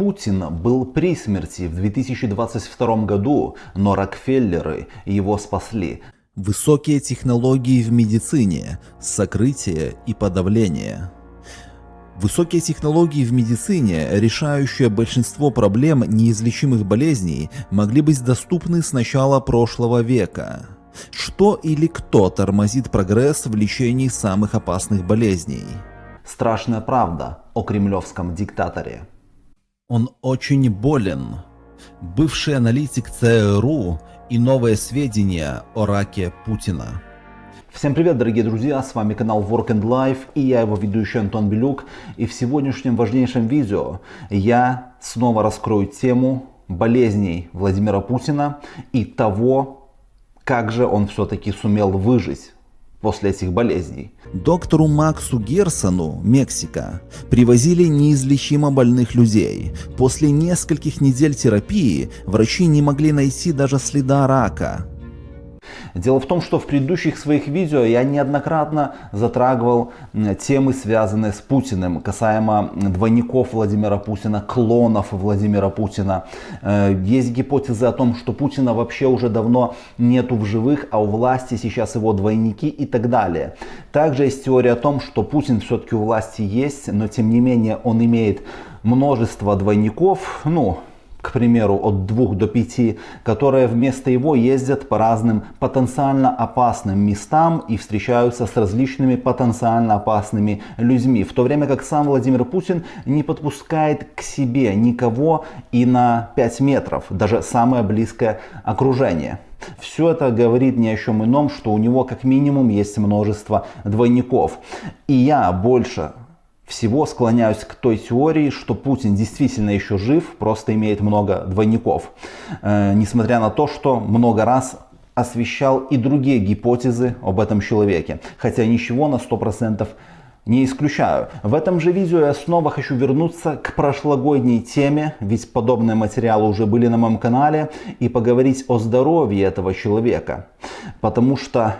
Путин был при смерти в 2022 году, но Рокфеллеры его спасли. Высокие технологии в медицине, сокрытие и подавление. Высокие технологии в медицине, решающие большинство проблем неизлечимых болезней, могли быть доступны с начала прошлого века. Что или кто тормозит прогресс в лечении самых опасных болезней? Страшная правда о кремлевском диктаторе. Он очень болен. Бывший аналитик ЦРУ и новые сведения о раке Путина. Всем привет, дорогие друзья, с вами канал Work and Life и я его ведущий Антон Белюк. И в сегодняшнем важнейшем видео я снова раскрою тему болезней Владимира Путина и того, как же он все-таки сумел выжить после этих болезней. Доктору Максу Герсону, Мексика, привозили неизлечимо больных людей. После нескольких недель терапии врачи не могли найти даже следа рака. Дело в том, что в предыдущих своих видео я неоднократно затрагивал темы, связанные с Путиным, касаемо двойников Владимира Путина, клонов Владимира Путина. Э, есть гипотезы о том, что Путина вообще уже давно нету в живых, а у власти сейчас его двойники и так далее. Также есть теория о том, что Путин все-таки у власти есть, но тем не менее он имеет множество двойников, ну, к примеру, от 2 до 5, которые вместо его ездят по разным потенциально опасным местам и встречаются с различными потенциально опасными людьми. В то время как сам Владимир Путин не подпускает к себе никого и на 5 метров, даже самое близкое окружение. Все это говорит ни о чем ином, что у него как минимум есть множество двойников. И я больше всего склоняюсь к той теории, что Путин действительно еще жив, просто имеет много двойников. Э, несмотря на то, что много раз освещал и другие гипотезы об этом человеке. Хотя ничего на 100% не исключаю. В этом же видео я снова хочу вернуться к прошлогодней теме, ведь подобные материалы уже были на моем канале, и поговорить о здоровье этого человека. Потому что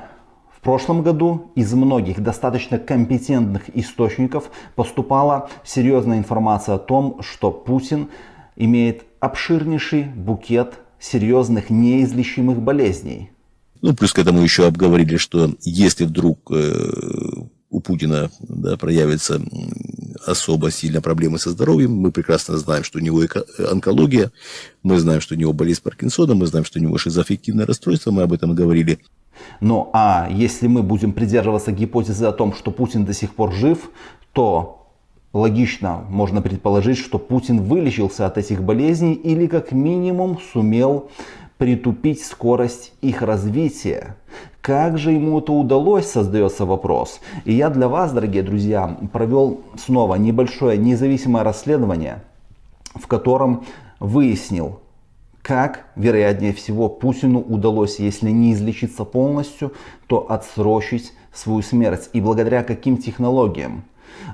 в прошлом году из многих достаточно компетентных источников поступала серьезная информация о том, что Путин имеет обширнейший букет серьезных неизлечимых болезней. Ну, плюс к этому еще обговорили, что если вдруг э, у Путина да, проявятся особо сильно проблемы со здоровьем, мы прекрасно знаем, что у него онкология, мы знаем, что у него болезнь Паркинсона, мы знаем, что у него шизоаффективное расстройство, мы об этом говорили ну а если мы будем придерживаться гипотезы о том, что Путин до сих пор жив, то логично можно предположить, что Путин вылечился от этих болезней или как минимум сумел притупить скорость их развития. Как же ему это удалось, создается вопрос. И я для вас, дорогие друзья, провел снова небольшое независимое расследование, в котором выяснил, как, вероятнее всего, Путину удалось, если не излечиться полностью, то отсрочить свою смерть. И благодаря каким технологиям.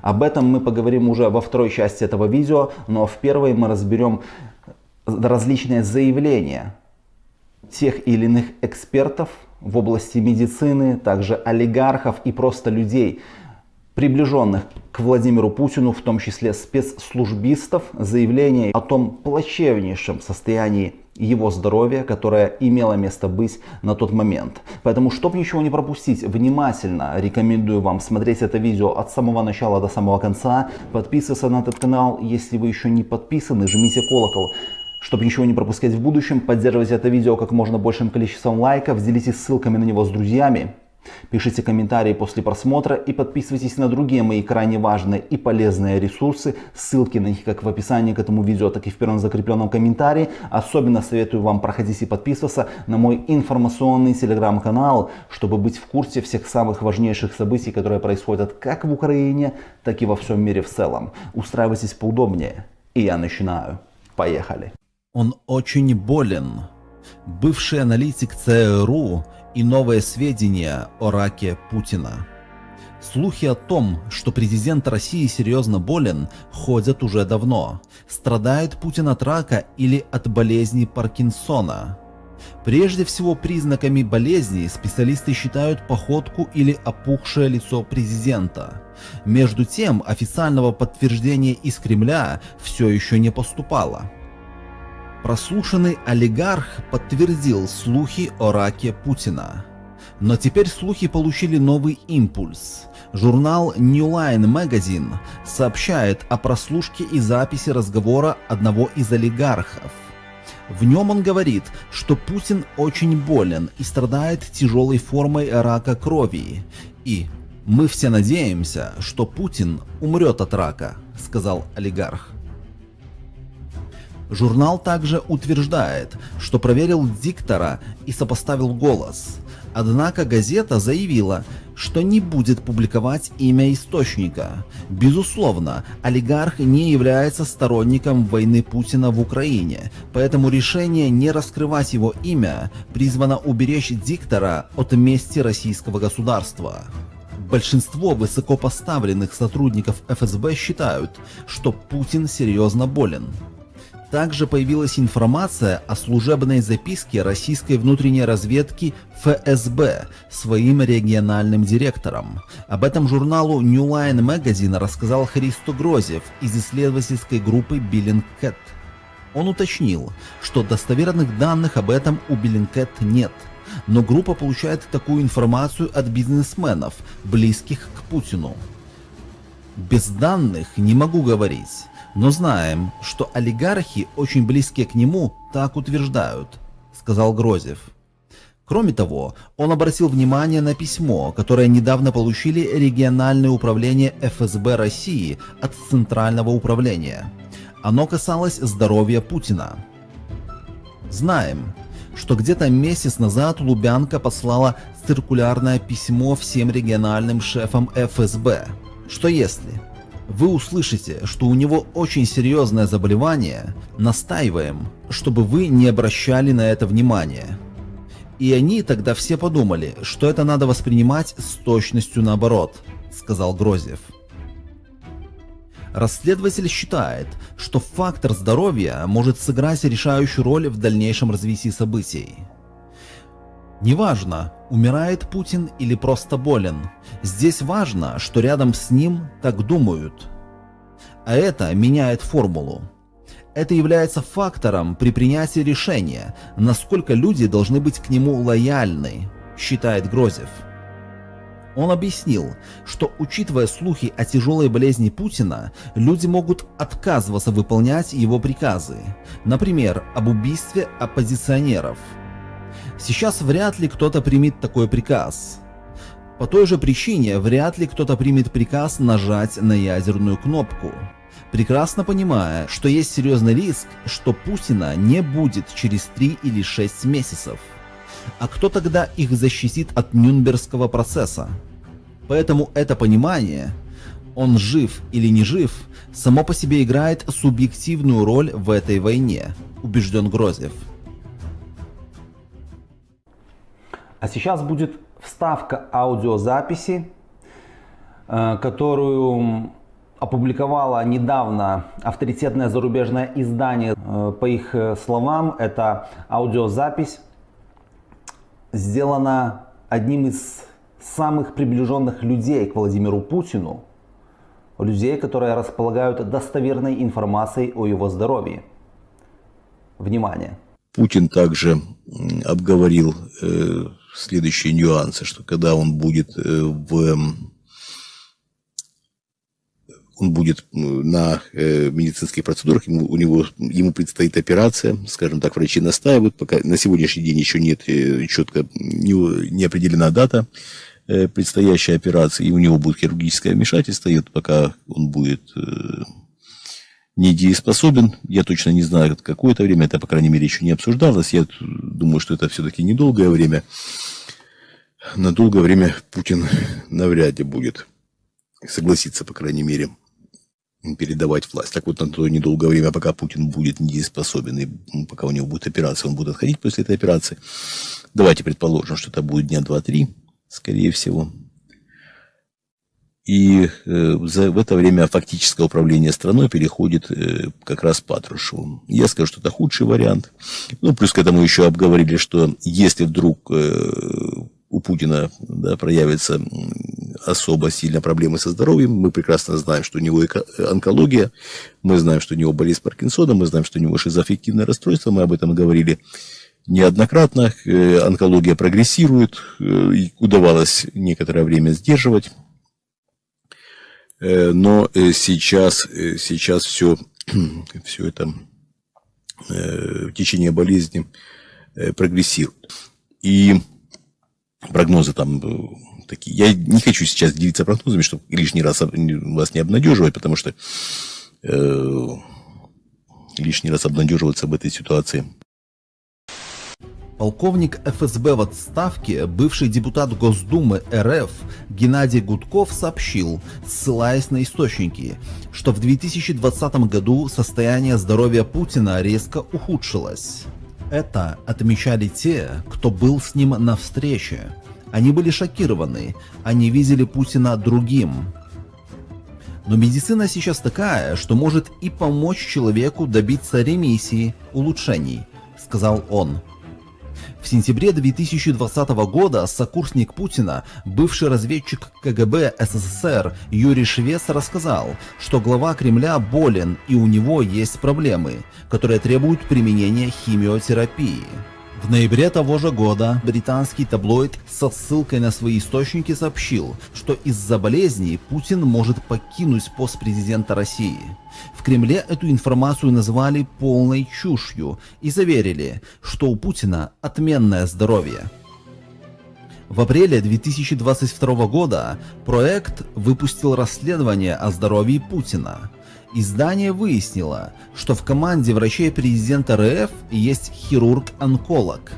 Об этом мы поговорим уже во второй части этого видео, но в первой мы разберем различные заявления тех или иных экспертов в области медицины, также олигархов и просто людей, приближенных к Владимиру Путину, в том числе спецслужбистов, заявление о том плачевнейшем состоянии его здоровья, которое имело место быть на тот момент. Поэтому, чтобы ничего не пропустить, внимательно рекомендую вам смотреть это видео от самого начала до самого конца. Подписываться на этот канал, если вы еще не подписаны, жмите колокол. Чтобы ничего не пропускать в будущем, поддерживайте это видео как можно большим количеством лайков, делитесь ссылками на него с друзьями. Пишите комментарии после просмотра и подписывайтесь на другие мои крайне важные и полезные ресурсы. Ссылки на них как в описании к этому видео, так и в первом закрепленном комментарии. Особенно советую вам проходить и подписываться на мой информационный телеграм-канал, чтобы быть в курсе всех самых важнейших событий, которые происходят как в Украине, так и во всем мире в целом. Устраивайтесь поудобнее. И я начинаю. Поехали. Он очень болен. Бывший аналитик ЦРУ и новые сведения о раке Путина. Слухи о том, что президент России серьезно болен, ходят уже давно. Страдает Путин от рака или от болезни Паркинсона? Прежде всего признаками болезни специалисты считают походку или опухшее лицо президента. Между тем официального подтверждения из Кремля все еще не поступало. Прослушанный олигарх подтвердил слухи о раке Путина. Но теперь слухи получили новый импульс. Журнал New Line Magazine сообщает о прослушке и записи разговора одного из олигархов. В нем он говорит, что Путин очень болен и страдает тяжелой формой рака крови. И «Мы все надеемся, что Путин умрет от рака», — сказал олигарх. Журнал также утверждает, что проверил диктора и сопоставил голос. Однако газета заявила, что не будет публиковать имя источника. Безусловно, олигарх не является сторонником войны Путина в Украине, поэтому решение не раскрывать его имя призвано уберечь диктора от мести российского государства. Большинство высокопоставленных сотрудников ФСБ считают, что Путин серьезно болен. Также появилась информация о служебной записке российской внутренней разведки ФСБ своим региональным директором. Об этом журналу New Line Magazine рассказал Христо Грозев из исследовательской группы Billingcat. Он уточнил, что достоверных данных об этом у Billingcat нет, но группа получает такую информацию от бизнесменов, близких к Путину. Без данных не могу говорить. Но знаем, что олигархи, очень близкие к нему, так утверждают, сказал Грозев. Кроме того, он обратил внимание на письмо, которое недавно получили региональные управления ФСБ России от Центрального управления. Оно касалось здоровья Путина. Знаем, что где-то месяц назад Лубянка послала циркулярное письмо всем региональным шефам ФСБ, что если вы услышите, что у него очень серьезное заболевание, настаиваем, чтобы вы не обращали на это внимания. И они тогда все подумали, что это надо воспринимать с точностью наоборот, сказал Грозев. Расследователь считает, что фактор здоровья может сыграть решающую роль в дальнейшем развитии событий. Неважно, умирает Путин или просто болен. Здесь важно, что рядом с ним так думают. А это меняет формулу. Это является фактором при принятии решения, насколько люди должны быть к нему лояльны, считает Грозев. Он объяснил, что учитывая слухи о тяжелой болезни Путина, люди могут отказываться выполнять его приказы, например, об убийстве оппозиционеров – Сейчас вряд ли кто-то примет такой приказ. По той же причине вряд ли кто-то примет приказ нажать на ядерную кнопку. Прекрасно понимая, что есть серьезный риск, что Путина не будет через 3 или 6 месяцев. А кто тогда их защитит от Нюнбергского процесса? Поэтому это понимание, он жив или не жив, само по себе играет субъективную роль в этой войне, убежден Грозев. А сейчас будет вставка аудиозаписи, э, которую опубликовало недавно авторитетное зарубежное издание. Э, по их э, словам, эта аудиозапись сделана одним из самых приближенных людей к Владимиру Путину, людей, которые располагают достоверной информацией о его здоровье. Внимание! Путин также обговорил следующие нюансы, что когда он будет э, в он будет на э, медицинских процедурах, ему, у него, ему предстоит операция, скажем так, врачи настаивают, пока на сегодняшний день еще нет э, четко, не, не определена дата предстоящей операции, и у него будет хирургическое вмешательство, и вот пока он будет недееспособен. Я точно не знаю, какое это время, это, по крайней мере, еще не обсуждалось. Я думаю, что это все-таки недолгое время. На долгое время Путин навряд ли будет согласиться, по крайней мере, передавать власть. Так вот, на то недолгое время, пока Путин будет недееспособен, и пока у него будет операция, он будет отходить после этой операции. Давайте предположим, что это будет дня 2-3, скорее всего. И э, за, в это время фактическое управление страной переходит э, как раз Патрушеву. Я скажу, что это худший вариант. Ну, плюс к этому еще обговорили, что если вдруг э, у Путина да, проявится особо сильно проблемы со здоровьем. Мы прекрасно знаем, что у него онкология, мы знаем, что у него болезнь Паркинсона, мы знаем, что у него шизоаффективное расстройство, мы об этом говорили неоднократно. Онкология прогрессирует, удавалось некоторое время сдерживать. Э, но сейчас, сейчас все, все это течение болезни прогрессирует. И прогнозы там такие. Я не хочу сейчас делиться прогнозами, чтобы лишний раз вас не обнадеживать, потому что э, лишний раз обнадеживаться в этой ситуации. Полковник ФСБ в отставке, бывший депутат Госдумы РФ Геннадий Гудков сообщил, ссылаясь на источники, что в 2020 году состояние здоровья Путина резко ухудшилось. Это отмечали те, кто был с ним на встрече. Они были шокированы, они видели Путина другим. Но медицина сейчас такая, что может и помочь человеку добиться ремиссии, улучшений, сказал он. В сентябре 2020 года сокурсник Путина, бывший разведчик КГБ СССР Юрий Швец рассказал, что глава Кремля болен и у него есть проблемы, которые требуют применения химиотерапии. В ноябре того же года британский таблоид со ссылкой на свои источники сообщил, что из-за болезни Путин может покинуть пост президента России. В Кремле эту информацию назвали полной чушью и заверили, что у Путина отменное здоровье. В апреле 2022 года проект выпустил расследование о здоровье Путина. Издание выяснило, что в команде врачей президента РФ есть хирург-онколог.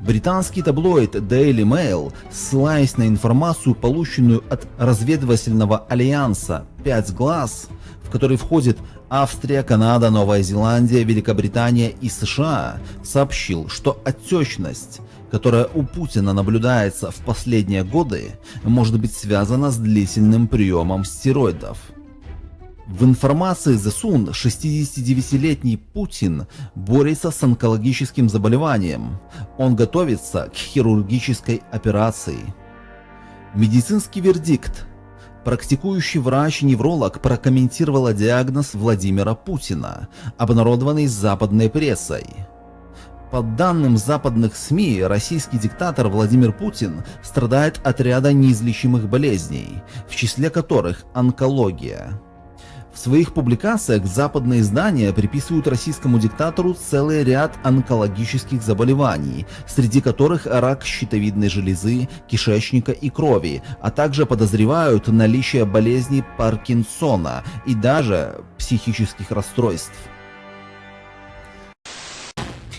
Британский таблоид Daily Mail, ссылаясь на информацию, полученную от разведывательного альянса «Пять глаз», в который входит Австрия, Канада, Новая Зеландия, Великобритания и США, сообщил, что отечность, которая у Путина наблюдается в последние годы, может быть связана с длительным приемом стероидов. В информации The Sun 69-летний Путин борется с онкологическим заболеванием. Он готовится к хирургической операции. Медицинский вердикт. Практикующий врач-невролог прокомментировала диагноз Владимира Путина, обнародованный западной прессой. По данным западных СМИ, российский диктатор Владимир Путин страдает от ряда неизлечимых болезней, в числе которых онкология. Своих публикациях западные издания приписывают российскому диктатору целый ряд онкологических заболеваний, среди которых рак щитовидной железы, кишечника и крови, а также подозревают наличие болезни Паркинсона и даже психических расстройств.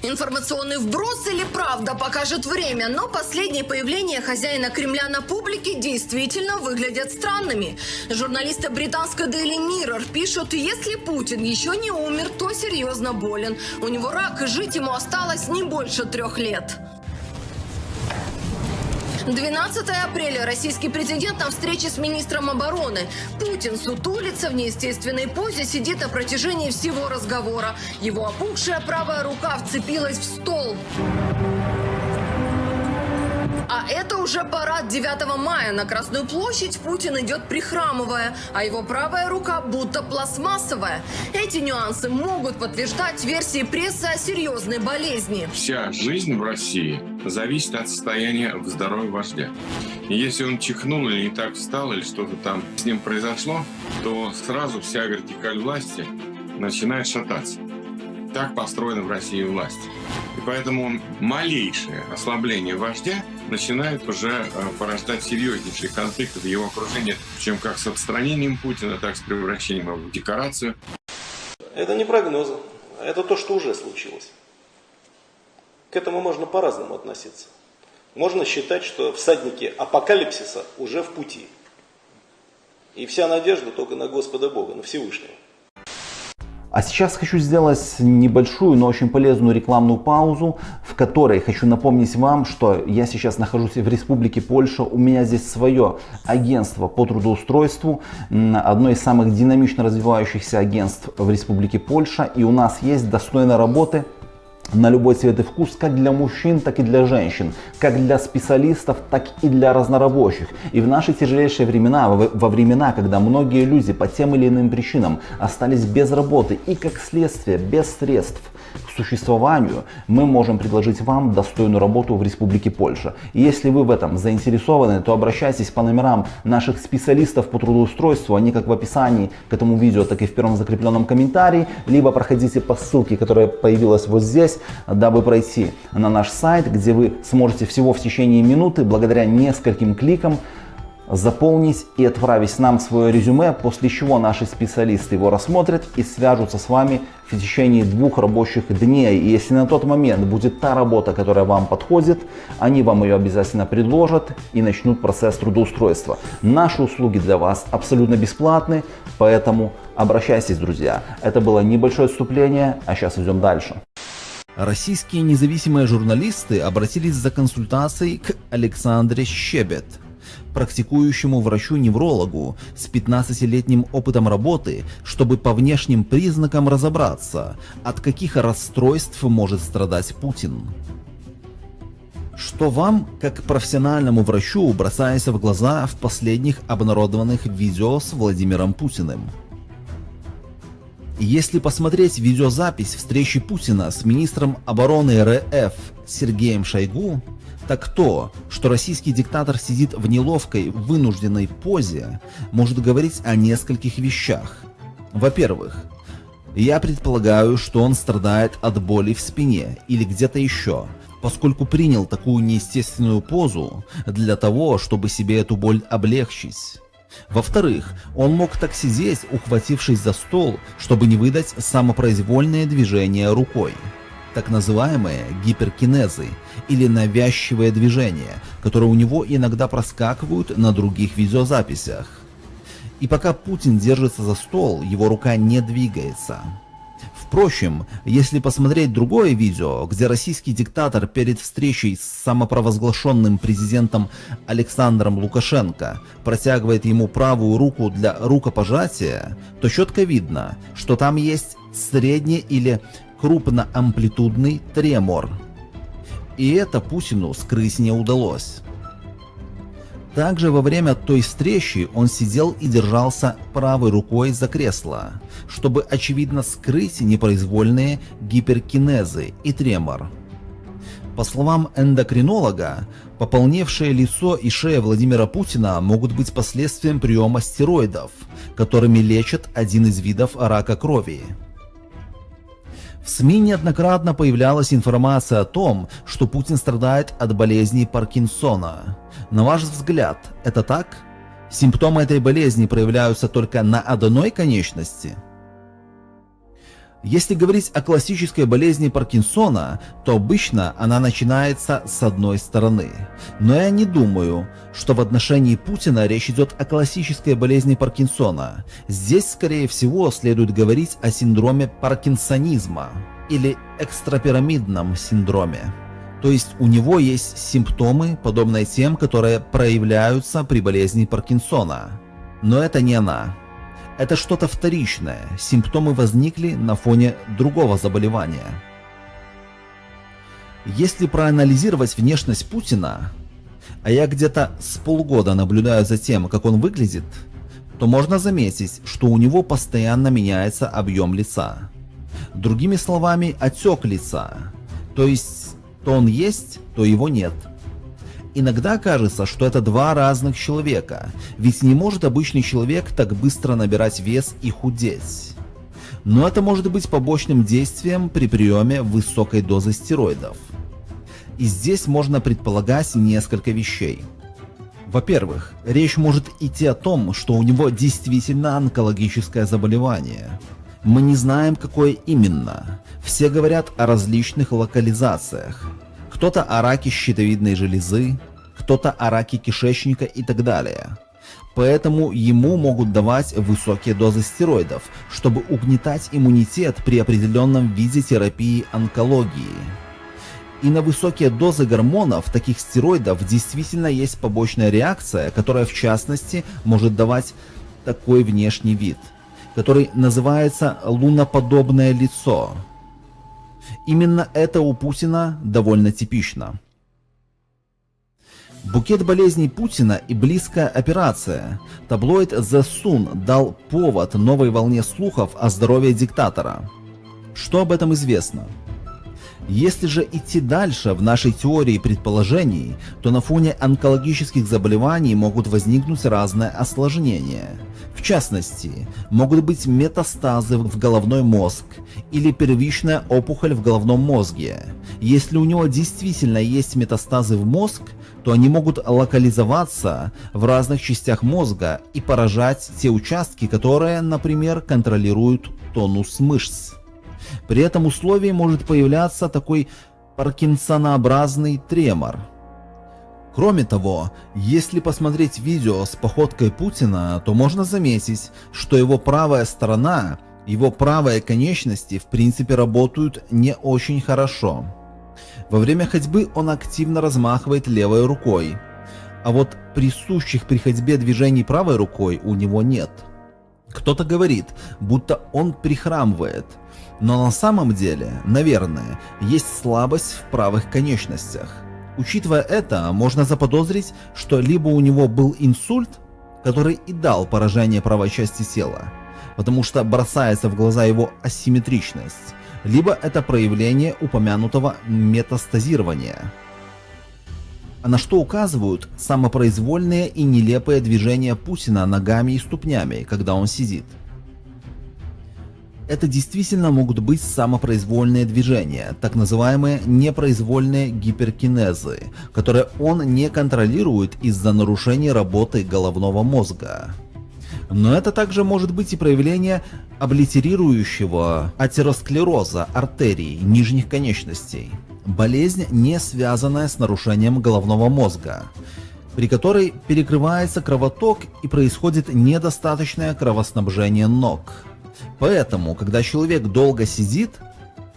Информационный вброс или правда покажет время, но последние появления хозяина Кремля на публике действительно выглядят странными. Журналисты британской Daily Mirror пишут, если Путин еще не умер, то серьезно болен. У него рак, и жить ему осталось не больше трех лет. 12 апреля российский президент на встрече с министром обороны. Путин сутулится в неестественной позе, сидит на протяжении всего разговора. Его опухшая правая рука вцепилась в стол. А это уже парад 9 мая. На Красную площадь Путин идет прихрамывая, а его правая рука будто пластмассовая. Эти нюансы могут подтверждать версии прессы о серьезной болезни. Вся жизнь в России зависит от состояния в здоровья вождя. Если он чихнул или не так встал, или что-то там с ним произошло, то сразу вся вертикаль власти начинает шататься. Так построена в России власть. И поэтому малейшее ослабление вождя начинает уже э, порождать серьезнейшие конфликты в его окружении, чем как с отстранением Путина, так с превращением его в декорацию. Это не прогнозы, это то, что уже случилось. К этому можно по-разному относиться. Можно считать, что всадники апокалипсиса уже в пути. И вся надежда только на Господа Бога, на Всевышнего. А сейчас хочу сделать небольшую, но очень полезную рекламную паузу, в которой хочу напомнить вам, что я сейчас нахожусь в Республике Польша. У меня здесь свое агентство по трудоустройству, одно из самых динамично развивающихся агентств в Республике Польша. И у нас есть достойная работы на любой цвет и вкус, как для мужчин, так и для женщин, как для специалистов, так и для разнорабочих. И в наши тяжелейшие времена, во времена, когда многие люди по тем или иным причинам остались без работы и как следствие без средств к существованию, мы можем предложить вам достойную работу в Республике Польша. И если вы в этом заинтересованы, то обращайтесь по номерам наших специалистов по трудоустройству, они как в описании к этому видео, так и в первом закрепленном комментарии, либо проходите по ссылке, которая появилась вот здесь, дабы пройти на наш сайт, где вы сможете всего в течение минуты, благодаря нескольким кликам, заполнить и отправить нам свое резюме, после чего наши специалисты его рассмотрят и свяжутся с вами в течение двух рабочих дней. И если на тот момент будет та работа, которая вам подходит, они вам ее обязательно предложат и начнут процесс трудоустройства. Наши услуги для вас абсолютно бесплатны, поэтому обращайтесь, друзья. Это было небольшое отступление, а сейчас идем дальше. Российские независимые журналисты обратились за консультацией к Александре Щебет, практикующему врачу-неврологу с 15-летним опытом работы, чтобы по внешним признакам разобраться, от каких расстройств может страдать Путин. Что вам, как профессиональному врачу, бросается в глаза в последних обнародованных видео с Владимиром Путиным? Если посмотреть видеозапись встречи Путина с министром обороны РФ Сергеем Шойгу, так то, что российский диктатор сидит в неловкой, вынужденной позе, может говорить о нескольких вещах. Во-первых, я предполагаю, что он страдает от боли в спине или где-то еще, поскольку принял такую неестественную позу для того, чтобы себе эту боль облегчить. Во-вторых, он мог так сидеть, ухватившись за стол, чтобы не выдать самопроизвольное движение рукой. Так называемые гиперкинезы или навязчивые движения, которые у него иногда проскакивают на других видеозаписях. И пока Путин держится за стол, его рука не двигается. Впрочем, если посмотреть другое видео, где российский диктатор перед встречей с самопровозглашенным президентом Александром Лукашенко протягивает ему правую руку для рукопожатия, то четко видно, что там есть средний или крупноамплитудный тремор. И это Путину скрыть не удалось. Также во время той встречи он сидел и держался правой рукой за кресло, чтобы очевидно скрыть непроизвольные гиперкинезы и тремор. По словам эндокринолога, пополневшее лицо и шея Владимира Путина могут быть последствием приема стероидов, которыми лечат один из видов рака крови. В СМИ неоднократно появлялась информация о том, что Путин страдает от болезни Паркинсона. На ваш взгляд, это так? Симптомы этой болезни проявляются только на одной конечности? Если говорить о классической болезни Паркинсона, то обычно она начинается с одной стороны. Но я не думаю, что в отношении Путина речь идет о классической болезни Паркинсона. Здесь, скорее всего, следует говорить о синдроме паркинсонизма или экстрапирамидном синдроме. То есть у него есть симптомы, подобные тем, которые проявляются при болезни Паркинсона. Но это не она. Это что-то вторичное, симптомы возникли на фоне другого заболевания. Если проанализировать внешность Путина, а я где-то с полгода наблюдаю за тем, как он выглядит, то можно заметить, что у него постоянно меняется объем лица. Другими словами, отек лица. То есть, то он есть, то его нет. Иногда кажется, что это два разных человека, ведь не может обычный человек так быстро набирать вес и худеть. Но это может быть побочным действием при приеме высокой дозы стероидов. И здесь можно предполагать несколько вещей. Во-первых, речь может идти о том, что у него действительно онкологическое заболевание. Мы не знаем, какое именно. Все говорят о различных локализациях кто-то о раке щитовидной железы, кто-то о раке кишечника и так далее. Поэтому ему могут давать высокие дозы стероидов, чтобы угнетать иммунитет при определенном виде терапии онкологии. И на высокие дозы гормонов, таких стероидов, действительно есть побочная реакция, которая в частности может давать такой внешний вид, который называется луноподобное лицо. Именно это у Путина довольно типично. Букет болезней Путина и близкая операция. Таблоид The Sun дал повод новой волне слухов о здоровье диктатора. Что об этом известно? Если же идти дальше в нашей теории предположений, то на фоне онкологических заболеваний могут возникнуть разные осложнения. В частности, могут быть метастазы в головной мозг или первичная опухоль в головном мозге. Если у него действительно есть метастазы в мозг, то они могут локализоваться в разных частях мозга и поражать те участки, которые, например, контролируют тонус мышц. При этом условии может появляться такой паркинсонообразный тремор. Кроме того, если посмотреть видео с походкой Путина, то можно заметить, что его правая сторона, его правые конечности в принципе работают не очень хорошо. Во время ходьбы он активно размахивает левой рукой, а вот присущих при ходьбе движений правой рукой у него нет. Кто-то говорит, будто он прихрамывает, но на самом деле, наверное, есть слабость в правых конечностях. Учитывая это, можно заподозрить, что либо у него был инсульт, который и дал поражение правой части тела, потому что бросается в глаза его асимметричность, либо это проявление упомянутого метастазирования. А на что указывают самопроизвольные и нелепые движения Путина ногами и ступнями, когда он сидит. Это действительно могут быть самопроизвольные движения, так называемые непроизвольные гиперкинезы, которые он не контролирует из-за нарушения работы головного мозга. Но это также может быть и проявление облитерирующего атеросклероза артерий нижних конечностей. Болезнь, не связанная с нарушением головного мозга, при которой перекрывается кровоток и происходит недостаточное кровоснабжение ног. Поэтому, когда человек долго сидит,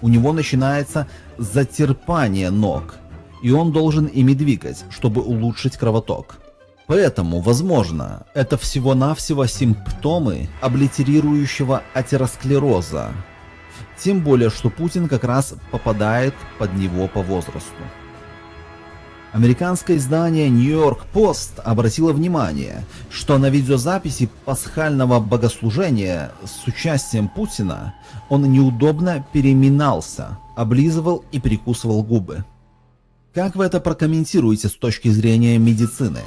у него начинается затерпание ног, и он должен ими двигать, чтобы улучшить кровоток. Поэтому, возможно, это всего-навсего симптомы облитерирующего атеросклероза. Тем более, что Путин как раз попадает под него по возрасту. Американское издание York Post обратило внимание, что на видеозаписи пасхального богослужения с участием Путина он неудобно переминался, облизывал и прикусывал губы. Как вы это прокомментируете с точки зрения медицины?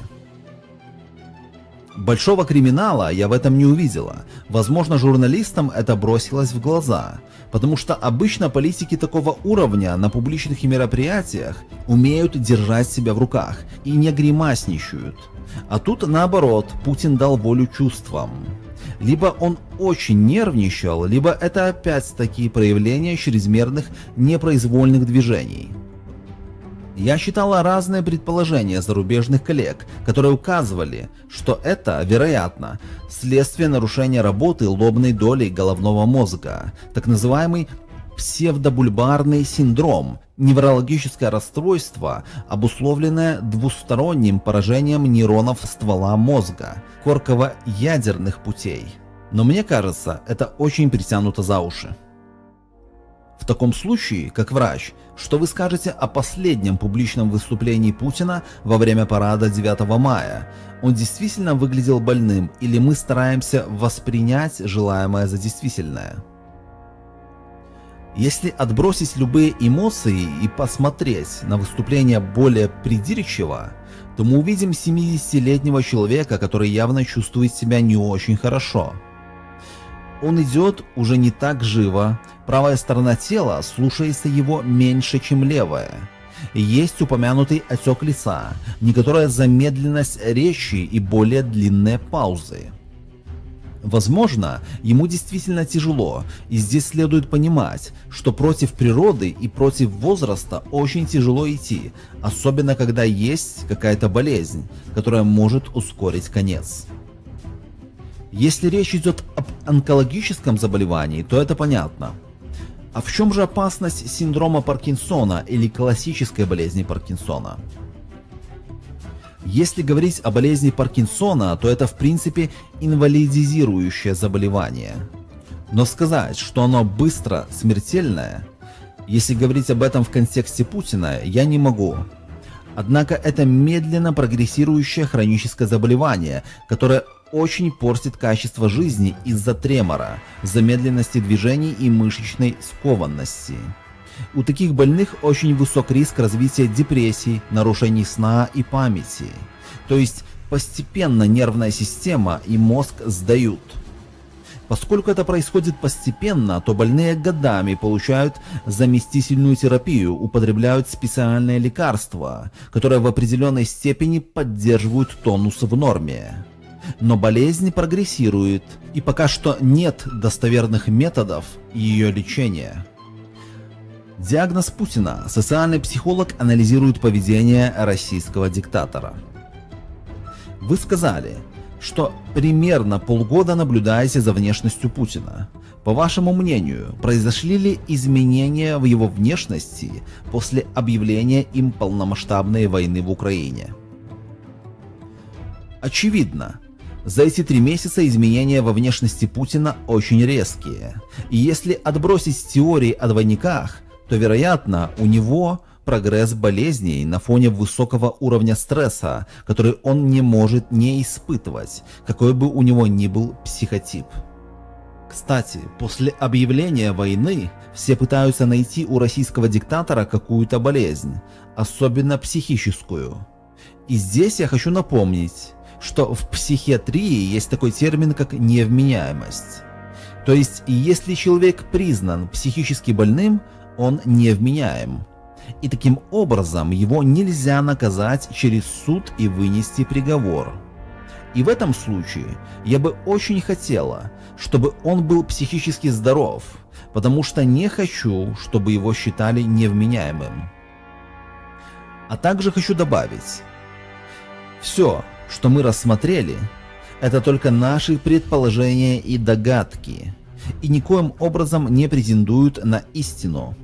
Большого криминала я в этом не увидела. Возможно, журналистам это бросилось в глаза. Потому что обычно политики такого уровня на публичных мероприятиях умеют держать себя в руках и не гримасничают. А тут наоборот, Путин дал волю чувствам. Либо он очень нервничал, либо это опять такие проявления чрезмерных непроизвольных движений. Я читала разные предположения зарубежных коллег, которые указывали, что это, вероятно, следствие нарушения работы лобной доли головного мозга, так называемый псевдобульбарный синдром, неврологическое расстройство, обусловленное двусторонним поражением нейронов ствола мозга, корково-ядерных путей. Но мне кажется, это очень притянуто за уши. В таком случае, как врач, что вы скажете о последнем публичном выступлении Путина во время парада 9 мая? Он действительно выглядел больным или мы стараемся воспринять желаемое за действительное? Если отбросить любые эмоции и посмотреть на выступление более придирчиво, то мы увидим 70-летнего человека, который явно чувствует себя не очень хорошо. Он идет уже не так живо, правая сторона тела слушается его меньше, чем левая. Есть упомянутый отек лица, некоторая замедленность речи и более длинные паузы. Возможно, ему действительно тяжело, и здесь следует понимать, что против природы и против возраста очень тяжело идти, особенно когда есть какая-то болезнь, которая может ускорить конец. Если речь идет об онкологическом заболевании, то это понятно. А в чем же опасность синдрома Паркинсона или классической болезни Паркинсона? Если говорить о болезни Паркинсона, то это в принципе инвалидизирующее заболевание. Но сказать, что оно быстро смертельное, если говорить об этом в контексте Путина, я не могу. Однако это медленно прогрессирующее хроническое заболевание, которое очень портит качество жизни из-за тремора, замедленности движений и мышечной скованности. У таких больных очень высок риск развития депрессий, нарушений сна и памяти. То есть постепенно нервная система и мозг сдают. Поскольку это происходит постепенно, то больные годами получают заместительную терапию, употребляют специальные лекарства, которые в определенной степени поддерживают тонус в норме. Но болезнь прогрессирует, и пока что нет достоверных методов ее лечения. Диагноз Путина. Социальный психолог анализирует поведение российского диктатора. Вы сказали, что примерно полгода наблюдаете за внешностью Путина. По вашему мнению, произошли ли изменения в его внешности после объявления им полномасштабной войны в Украине? Очевидно, за эти три месяца изменения во внешности Путина очень резкие. И если отбросить теории о двойниках, то, вероятно, у него прогресс болезней на фоне высокого уровня стресса, который он не может не испытывать, какой бы у него ни был психотип. Кстати, после объявления войны все пытаются найти у российского диктатора какую-то болезнь, особенно психическую. И здесь я хочу напомнить, что в психиатрии есть такой термин, как невменяемость. То есть, если человек признан психически больным, он невменяем. И таким образом его нельзя наказать через суд и вынести приговор. И в этом случае я бы очень хотела, чтобы он был психически здоров, потому что не хочу, чтобы его считали невменяемым. А также хочу добавить, все, что мы рассмотрели, это только наши предположения и догадки, и никоим образом не претендуют на истину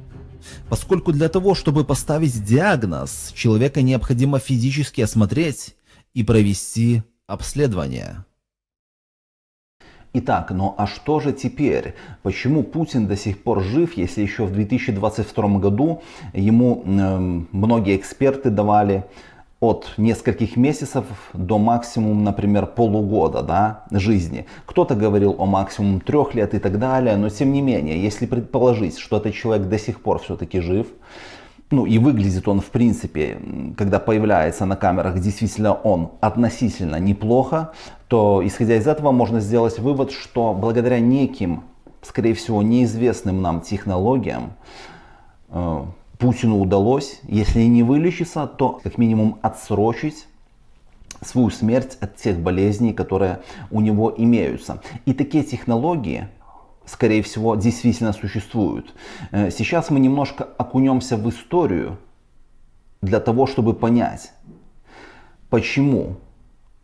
поскольку для того, чтобы поставить диагноз, человека необходимо физически осмотреть и провести обследование. Итак, ну а что же теперь? Почему Путин до сих пор жив, если еще в 2022 году ему э, многие эксперты давали от нескольких месяцев до максимум, например, полугода да, жизни. Кто-то говорил о максимум трех лет и так далее, но тем не менее, если предположить, что этот человек до сих пор все-таки жив, ну и выглядит он в принципе, когда появляется на камерах, действительно он относительно неплохо, то исходя из этого можно сделать вывод, что благодаря неким, скорее всего, неизвестным нам технологиям, э, Путину удалось, если не вылечиться, то как минимум отсрочить свою смерть от тех болезней, которые у него имеются. И такие технологии, скорее всего, действительно существуют. Э, сейчас мы немножко окунемся в историю для того, чтобы понять, почему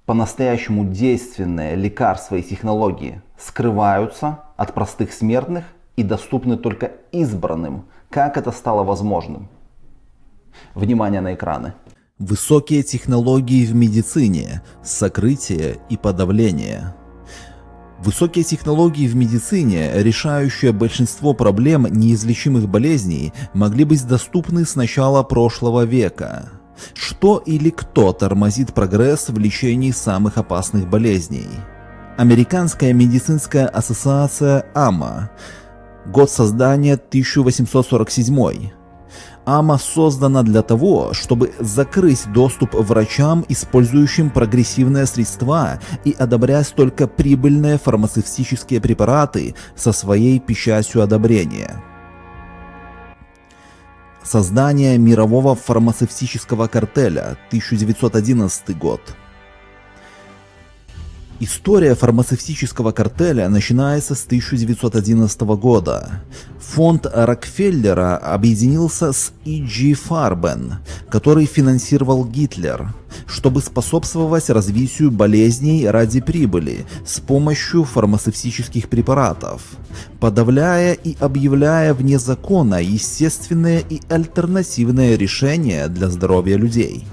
по-настоящему действенные лекарства и технологии скрываются от простых смертных и доступны только избранным как это стало возможным? Внимание на экраны. Высокие технологии в медицине, сокрытие и подавление. Высокие технологии в медицине, решающие большинство проблем неизлечимых болезней, могли быть доступны с начала прошлого века. Что или кто тормозит прогресс в лечении самых опасных болезней? Американская медицинская ассоциация АМА Год создания 1847. АМА создана для того, чтобы закрыть доступ врачам, использующим прогрессивные средства и одобрять только прибыльные фармацевтические препараты со своей печатью одобрения. Создание мирового фармацевтического картеля 1911 год. История фармацевтического картеля начинается с 1911 года. Фонд Рокфеллера объединился с E.G. Farben, который финансировал Гитлер, чтобы способствовать развитию болезней ради прибыли с помощью фармацевтических препаратов, подавляя и объявляя вне закона естественные и альтернативные решения для здоровья людей.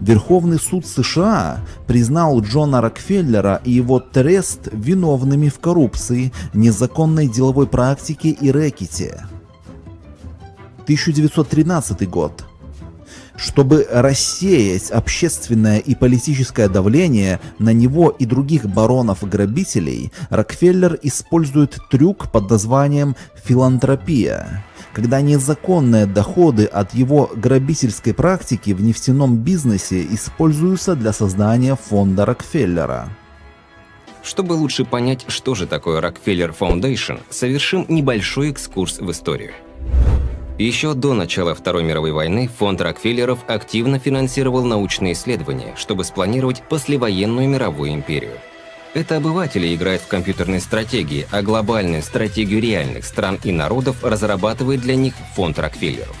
Верховный суд США признал Джона Рокфеллера и его трест виновными в коррупции, незаконной деловой практике и рэкете. 1913 год. Чтобы рассеять общественное и политическое давление на него и других баронов-грабителей, Рокфеллер использует трюк под названием «филантропия», когда незаконные доходы от его грабительской практики в нефтяном бизнесе используются для создания фонда Рокфеллера. Чтобы лучше понять, что же такое Rockefeller Foundation, совершим небольшой экскурс в историю. Еще до начала Второй мировой войны фонд Рокфеллеров активно финансировал научные исследования, чтобы спланировать послевоенную мировую империю. Это обыватели играют в компьютерные стратегии, а глобальную стратегию реальных стран и народов разрабатывает для них фонд Рокфеллеров.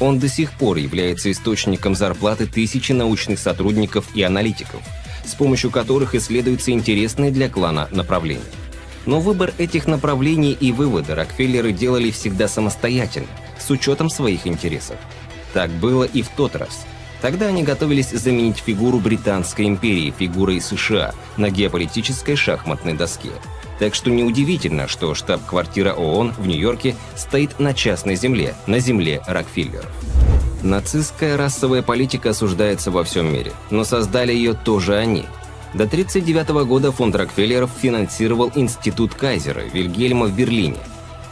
Он до сих пор является источником зарплаты тысячи научных сотрудников и аналитиков, с помощью которых исследуются интересные для клана направления. Но выбор этих направлений и выводы Рокфеллеры делали всегда самостоятельно, с учетом своих интересов. Так было и в тот раз – Тогда они готовились заменить фигуру Британской империи фигурой США на геополитической шахматной доске. Так что неудивительно, что штаб-квартира ООН в Нью-Йорке стоит на частной земле, на земле Рокфеллеров. Нацистская расовая политика осуждается во всем мире, но создали ее тоже они. До 1939 года фонд Рокфеллеров финансировал Институт Кайзера Вильгельма в Берлине.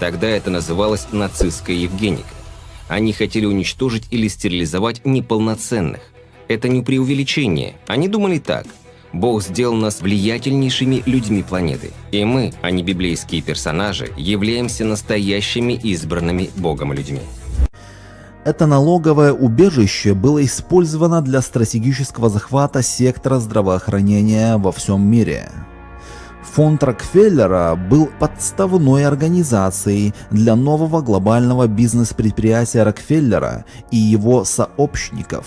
Тогда это называлось нацистская Евгеника. Они хотели уничтожить или стерилизовать неполноценных. Это не преувеличение. Они думали так. Бог сделал нас влиятельнейшими людьми планеты. И мы, а не библейские персонажи, являемся настоящими избранными Богом людьми. Это налоговое убежище было использовано для стратегического захвата сектора здравоохранения во всем мире. Фонд Рокфеллера был подставной организацией для нового глобального бизнес-предприятия Рокфеллера и его сообщников.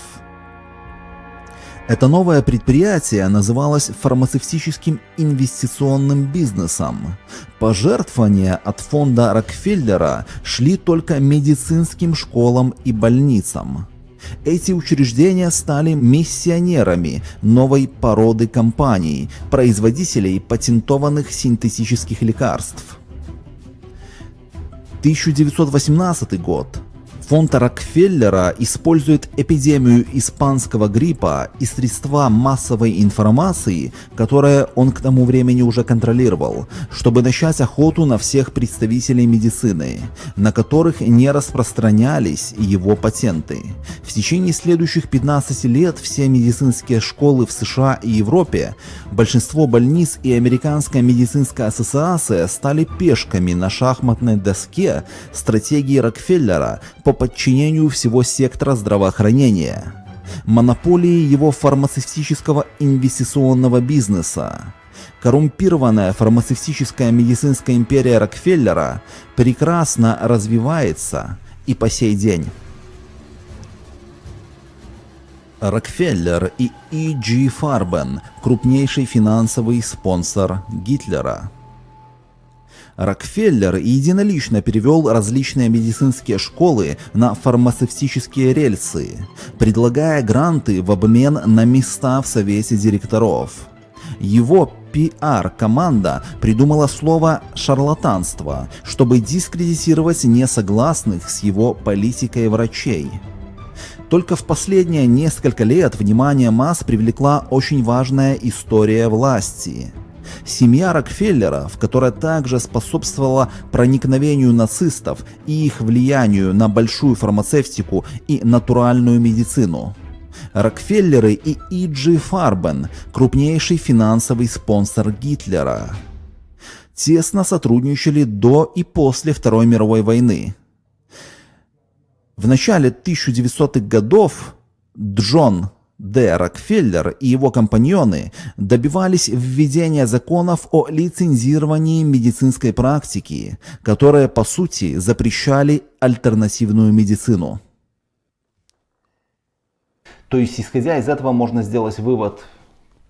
Это новое предприятие называлось фармацевтическим инвестиционным бизнесом. Пожертвования от фонда Рокфеллера шли только медицинским школам и больницам. Эти учреждения стали миссионерами новой породы компаний, производителей патентованных синтетических лекарств. 1918 год. Фонд Рокфеллера использует эпидемию испанского гриппа и средства массовой информации, которые он к тому времени уже контролировал, чтобы начать охоту на всех представителей медицины, на которых не распространялись его патенты. В течение следующих 15 лет все медицинские школы в США и Европе, большинство больниц и Американская медицинская ассоциация стали пешками на шахматной доске стратегии Рокфеллера по подчинению всего сектора здравоохранения, монополии его фармацевтического инвестиционного бизнеса. Коррумпированная фармацевтическая медицинская империя Рокфеллера прекрасно развивается и по сей день. Рокфеллер и E.G. Farben – крупнейший финансовый спонсор Гитлера. Рокфеллер единолично перевел различные медицинские школы на фармацевтические рельсы, предлагая гранты в обмен на места в совете директоров. Его пиар-команда придумала слово «шарлатанство», чтобы дискредитировать несогласных с его политикой врачей. Только в последние несколько лет внимание масс привлекла очень важная история власти – Семья Рокфеллеров, которая также способствовала проникновению нацистов и их влиянию на большую фармацевтику и натуральную медицину. Рокфеллеры и Иджи Фарбен – крупнейший финансовый спонсор Гитлера. Тесно сотрудничали до и после Второй мировой войны. В начале 1900-х годов Джон Д. Рокфеллер и его компаньоны добивались введения законов о лицензировании медицинской практики, которые по сути запрещали альтернативную медицину. То есть, исходя из этого, можно сделать вывод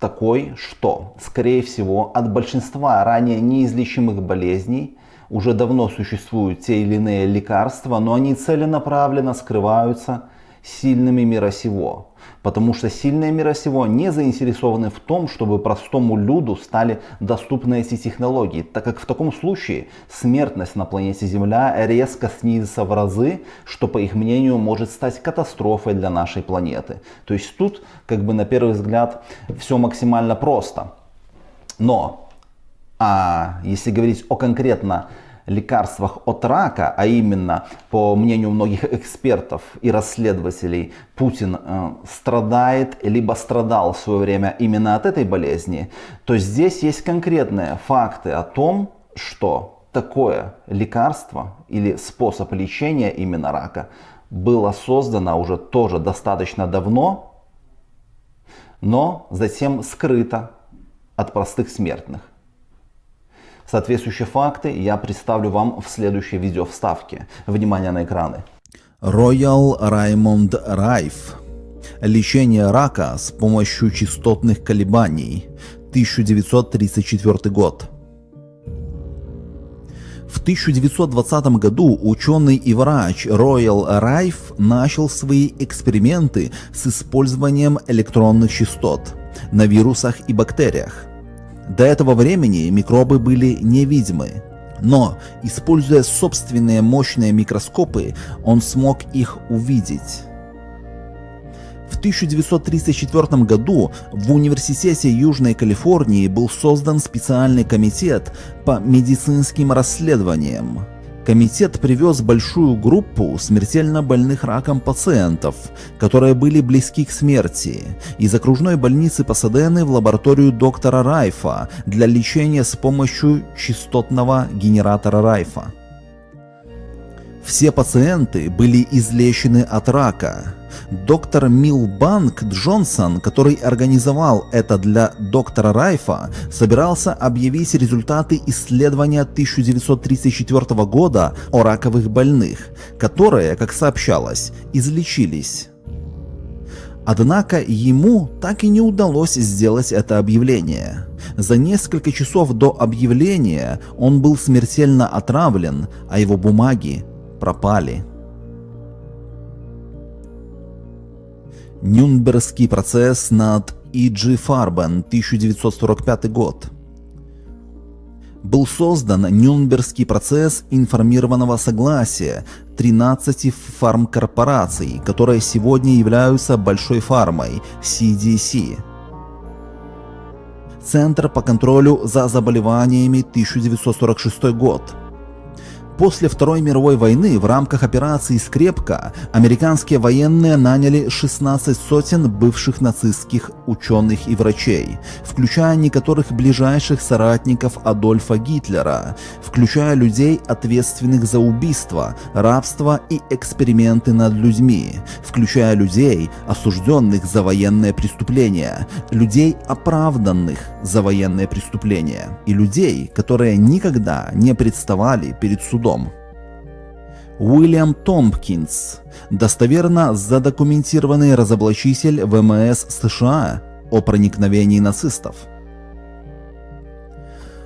такой, что, скорее всего, от большинства ранее неизлечимых болезней уже давно существуют те или иные лекарства, но они целенаправленно скрываются сильными мира сего. Потому что сильные мира сего не заинтересованы в том, чтобы простому люду стали доступны эти технологии, так как в таком случае смертность на планете Земля резко снизится в разы, что по их мнению может стать катастрофой для нашей планеты. То есть тут как бы на первый взгляд все максимально просто. Но а если говорить о конкретно лекарствах от рака, а именно, по мнению многих экспертов и расследователей, Путин э, страдает, либо страдал в свое время именно от этой болезни, то здесь есть конкретные факты о том, что такое лекарство или способ лечения именно рака было создано уже тоже достаточно давно, но затем скрыто от простых смертных. Соответствующие факты я представлю вам в следующей видео вставке. Внимание на экраны. Royal Raymond Райф. Лечение рака с помощью частотных колебаний. 1934 год. В 1920 году ученый и врач Роял Райф начал свои эксперименты с использованием электронных частот на вирусах и бактериях. До этого времени микробы были невидимы, но, используя собственные мощные микроскопы, он смог их увидеть. В 1934 году в Университете Южной Калифорнии был создан специальный комитет по медицинским расследованиям. Комитет привез большую группу смертельно больных раком пациентов, которые были близки к смерти, из окружной больницы Пасадены в лабораторию доктора Райфа для лечения с помощью частотного генератора Райфа. Все пациенты были излечены от рака, Доктор Милбанк Джонсон, который организовал это для доктора Райфа, собирался объявить результаты исследования 1934 года о раковых больных, которые, как сообщалось, излечились. Однако ему так и не удалось сделать это объявление. За несколько часов до объявления он был смертельно отравлен, а его бумаги пропали. Нюнбергский процесс над И.Джи Фарбен, 1945 год. Был создан Нюнбергский процесс информированного согласия 13 фармкорпораций, которые сегодня являются большой фармой CDC. Центр по контролю за заболеваниями 1946 год. После Второй мировой войны в рамках операции «Скрепка» американские военные наняли 16 сотен бывших нацистских ученых и врачей, включая некоторых ближайших соратников Адольфа Гитлера, включая людей, ответственных за убийство, рабство и эксперименты над людьми, включая людей, осужденных за военные преступления, людей, оправданных за военные преступления, и людей, которые никогда не представали перед судом судом. Уильям Томпкинс, достоверно задокументированный разоблачитель ВМС США о проникновении нацистов.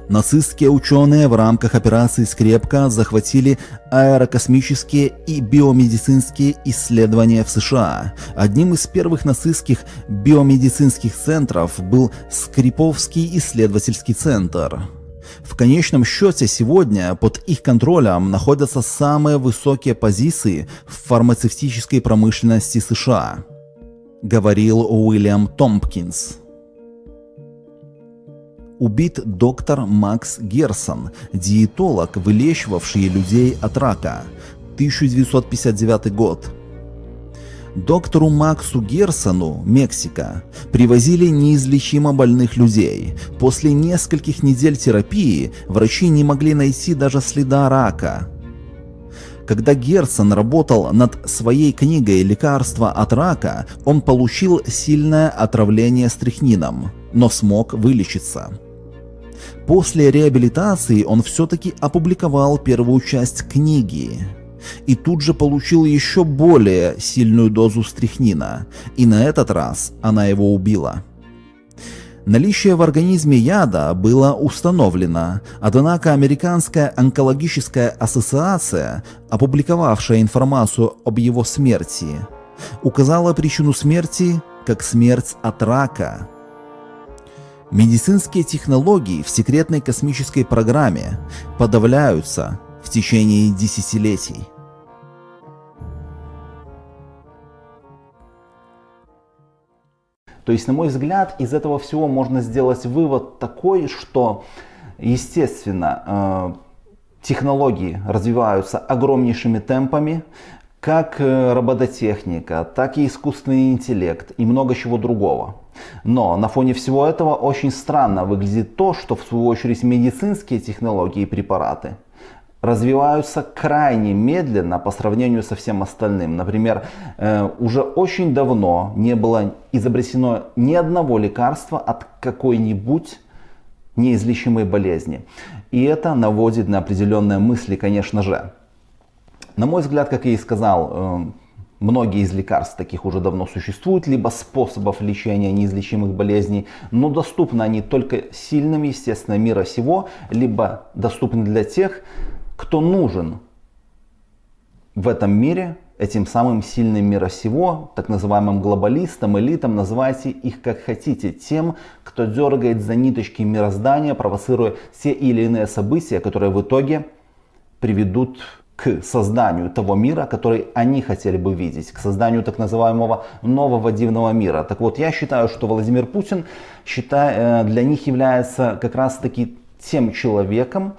Нацистские ученые в рамках операции «Скрепка» захватили аэрокосмические и биомедицинские исследования в США. Одним из первых нацистских биомедицинских центров был Скриповский исследовательский центр. В конечном счете сегодня под их контролем находятся самые высокие позиции в фармацевтической промышленности США, говорил Уильям Томпкинс. Убит доктор Макс Герсон, диетолог, вылечивавший людей от рака, 1959 год. Доктору Максу Герсону, Мексика, привозили неизлечимо больных людей. После нескольких недель терапии врачи не могли найти даже следа рака. Когда Герцен работал над своей книгой «Лекарство от рака», он получил сильное отравление стрихнином, но смог вылечиться. После реабилитации он все-таки опубликовал первую часть книги и тут же получил еще более сильную дозу стрихнина, и на этот раз она его убила. Наличие в организме яда было установлено, однако Американская онкологическая ассоциация, опубликовавшая информацию об его смерти, указала причину смерти как смерть от рака. Медицинские технологии в секретной космической программе подавляются в течение десятилетий. То есть, на мой взгляд, из этого всего можно сделать вывод такой, что, естественно, э, технологии развиваются огромнейшими темпами, как э, робототехника, так и искусственный интеллект и много чего другого. Но на фоне всего этого очень странно выглядит то, что в свою очередь медицинские технологии и препараты – развиваются крайне медленно по сравнению со всем остальным. Например, э, уже очень давно не было изобретено ни одного лекарства от какой-нибудь неизлечимой болезни. И это наводит на определенные мысли, конечно же. На мой взгляд, как я и сказал, э, многие из лекарств таких уже давно существуют, либо способов лечения неизлечимых болезней, но доступны они только сильным, естественно, мира сего, либо доступны для тех, кто нужен в этом мире этим самым сильным мира сего, так называемым глобалистам, элитам, называйте их как хотите, тем, кто дергает за ниточки мироздания, провоцируя все или иные события, которые в итоге приведут к созданию того мира, который они хотели бы видеть, к созданию так называемого нового дивного мира. Так вот, я считаю, что Владимир Путин считаю, э, для них является как раз таки тем человеком,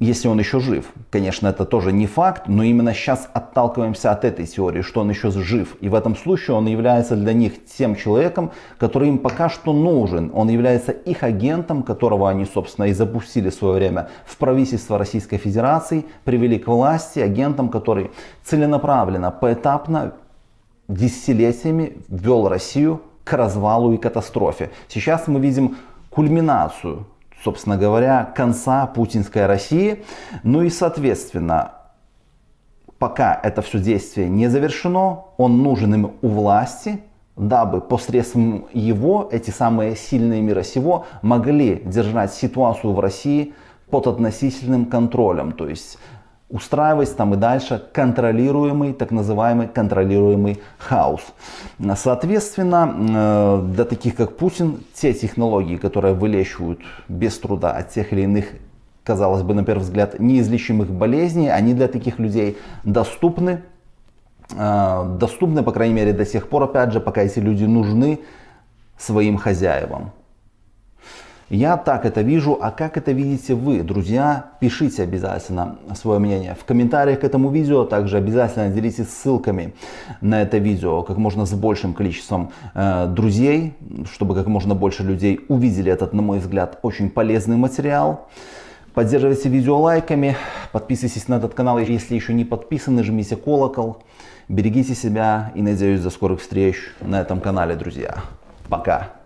если он еще жив. Конечно, это тоже не факт, но именно сейчас отталкиваемся от этой теории, что он еще жив. И в этом случае он является для них тем человеком, который им пока что нужен. Он является их агентом, которого они, собственно, и запустили в свое время в правительство Российской Федерации, привели к власти, агентом, который целенаправленно, поэтапно, десятилетиями ввел Россию к развалу и катастрофе. Сейчас мы видим кульминацию собственно говоря, конца путинской России. Ну и, соответственно, пока это все действие не завершено, он нужен им у власти, дабы посредством его эти самые сильные мира сего могли держать ситуацию в России под относительным контролем. То есть устраивать там и дальше контролируемый, так называемый контролируемый хаос. Соответственно, э, для таких как Путин, те технологии, которые вылечивают без труда от тех или иных казалось бы, на первый взгляд, неизлечимых болезней, они для таких людей доступны. Э, доступны, по крайней мере, до тех пор, опять же, пока эти люди нужны своим хозяевам. Я так это вижу, а как это видите вы, друзья? Пишите обязательно свое мнение в комментариях к этому видео. Также обязательно делитесь ссылками на это видео как можно с большим количеством э, друзей, чтобы как можно больше людей увидели этот, на мой взгляд, очень полезный материал. Поддерживайте видео лайками, подписывайтесь на этот канал, если еще не подписаны, жмите колокол. Берегите себя и надеюсь до скорых встреч на этом канале, друзья. Пока!